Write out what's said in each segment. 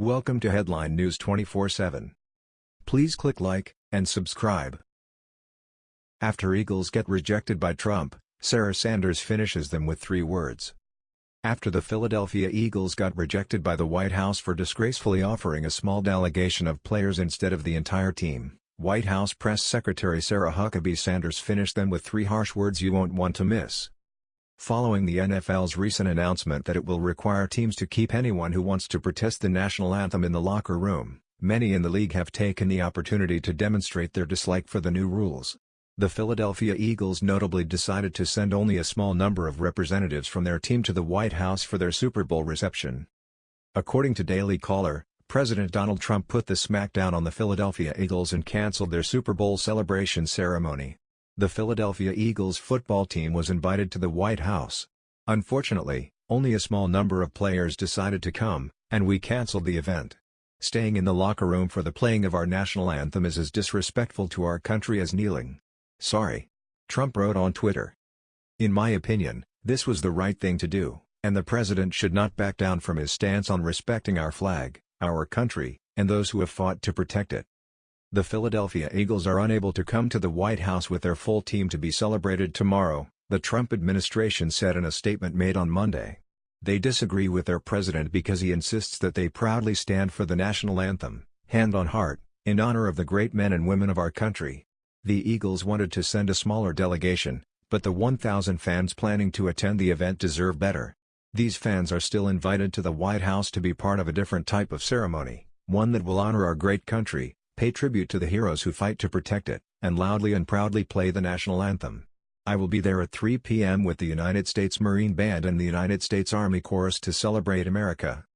Welcome to Headline News 24/7. Please click like and subscribe. After Eagles get rejected by Trump, Sarah Sanders finishes them with three words. After the Philadelphia Eagles got rejected by the White House for disgracefully offering a small delegation of players instead of the entire team, White House Press Secretary Sarah Huckabee Sanders finished them with three harsh words you won't want to miss. Following the NFL's recent announcement that it will require teams to keep anyone who wants to protest the national anthem in the locker room, many in the league have taken the opportunity to demonstrate their dislike for the new rules. The Philadelphia Eagles notably decided to send only a small number of representatives from their team to the White House for their Super Bowl reception. According to Daily Caller, President Donald Trump put the smackdown on the Philadelphia Eagles and canceled their Super Bowl celebration ceremony. The Philadelphia Eagles football team was invited to the White House. Unfortunately, only a small number of players decided to come, and we canceled the event. Staying in the locker room for the playing of our national anthem is as disrespectful to our country as kneeling. Sorry. Trump wrote on Twitter. In my opinion, this was the right thing to do, and the president should not back down from his stance on respecting our flag, our country, and those who have fought to protect it. The Philadelphia Eagles are unable to come to the White House with their full team to be celebrated tomorrow, the Trump administration said in a statement made on Monday. They disagree with their president because he insists that they proudly stand for the national anthem, hand on heart, in honor of the great men and women of our country, the Eagles wanted to send a smaller delegation, but the 1,000 fans planning to attend the event deserve better. These fans are still invited to the White House to be part of a different type of ceremony, one that will honor our great country, pay tribute to the heroes who fight to protect it, and loudly and proudly play the national anthem. I will be there at 3 p.m. with the United States Marine Band and the United States Army Chorus to celebrate America.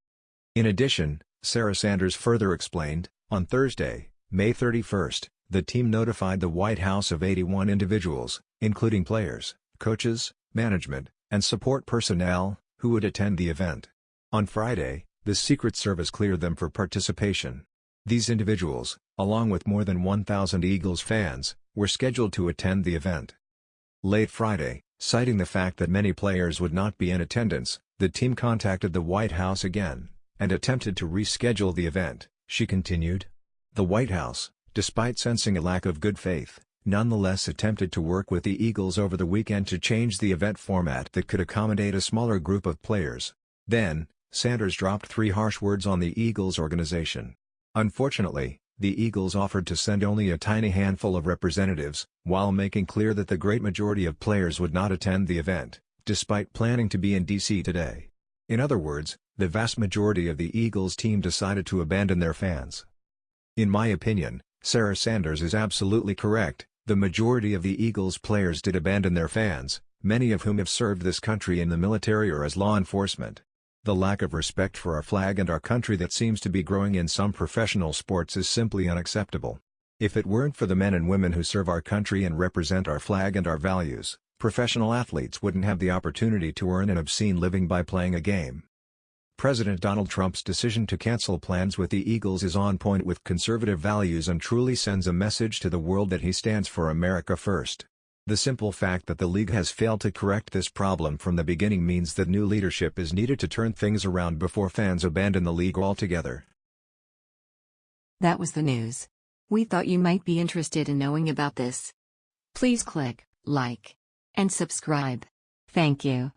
In addition, Sarah Sanders further explained, on Thursday, May 31st, the team notified the White House of 81 individuals, including players, coaches, management, and support personnel, who would attend the event. On Friday, the Secret Service cleared them for participation. These individuals, along with more than 1,000 Eagles fans, were scheduled to attend the event. Late Friday, citing the fact that many players would not be in attendance, the team contacted the White House again, and attempted to reschedule the event, she continued. The White House, despite sensing a lack of good faith, nonetheless attempted to work with the Eagles over the weekend to change the event format that could accommodate a smaller group of players. Then, Sanders dropped three harsh words on the Eagles organization. Unfortunately, the Eagles offered to send only a tiny handful of representatives, while making clear that the great majority of players would not attend the event, despite planning to be in D.C. today. In other words, the vast majority of the Eagles team decided to abandon their fans. In my opinion, Sarah Sanders is absolutely correct, the majority of the Eagles players did abandon their fans, many of whom have served this country in the military or as law enforcement. The lack of respect for our flag and our country that seems to be growing in some professional sports is simply unacceptable. If it weren't for the men and women who serve our country and represent our flag and our values, professional athletes wouldn't have the opportunity to earn an obscene living by playing a game. President Donald Trump's decision to cancel plans with the Eagles is on point with conservative values and truly sends a message to the world that he stands for America first. The simple fact that the league has failed to correct this problem from the beginning means that new leadership is needed to turn things around before fans abandon the league altogether. That was the news. We thought you might be interested in knowing about this. Please click like and subscribe. Thank you.